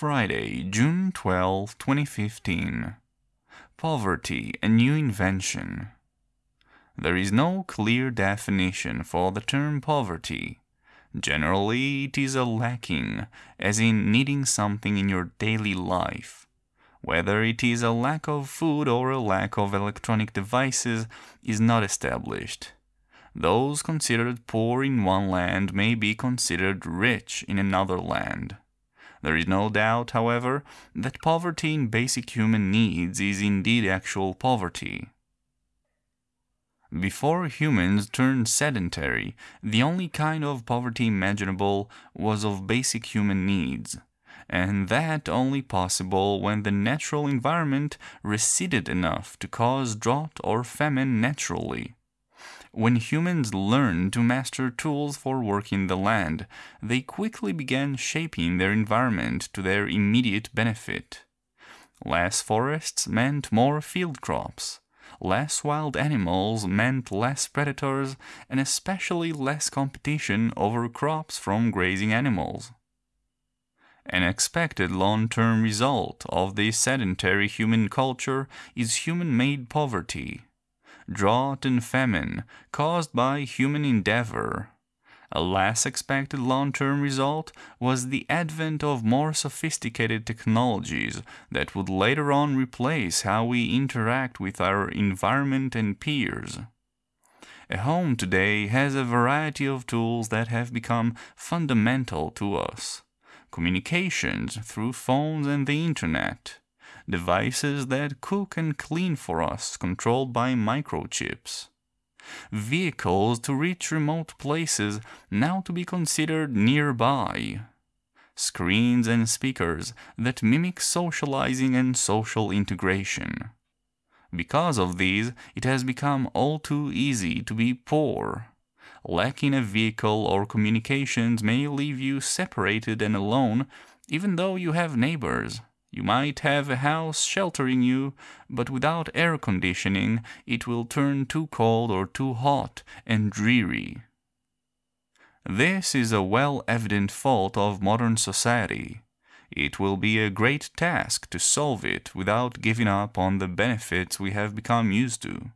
Friday, June 12, 2015. Poverty, a new invention. There is no clear definition for the term poverty. Generally, it is a lacking, as in needing something in your daily life. Whether it is a lack of food or a lack of electronic devices is not established. Those considered poor in one land may be considered rich in another land. There is no doubt, however, that poverty in basic human needs is indeed actual poverty. Before humans turned sedentary, the only kind of poverty imaginable was of basic human needs, and that only possible when the natural environment receded enough to cause drought or famine naturally. When humans learned to master tools for working the land, they quickly began shaping their environment to their immediate benefit. Less forests meant more field crops. Less wild animals meant less predators and especially less competition over crops from grazing animals. An expected long-term result of this sedentary human culture is human-made poverty drought and famine caused by human endeavor. A less expected long-term result was the advent of more sophisticated technologies that would later on replace how we interact with our environment and peers. A home today has a variety of tools that have become fundamental to us. Communications through phones and the internet devices that cook and clean for us controlled by microchips. Vehicles to reach remote places now to be considered nearby. Screens and speakers that mimic socializing and social integration. Because of these, it has become all too easy to be poor. Lacking a vehicle or communications may leave you separated and alone, even though you have neighbors. You might have a house sheltering you, but without air conditioning it will turn too cold or too hot and dreary. This is a well evident fault of modern society. It will be a great task to solve it without giving up on the benefits we have become used to.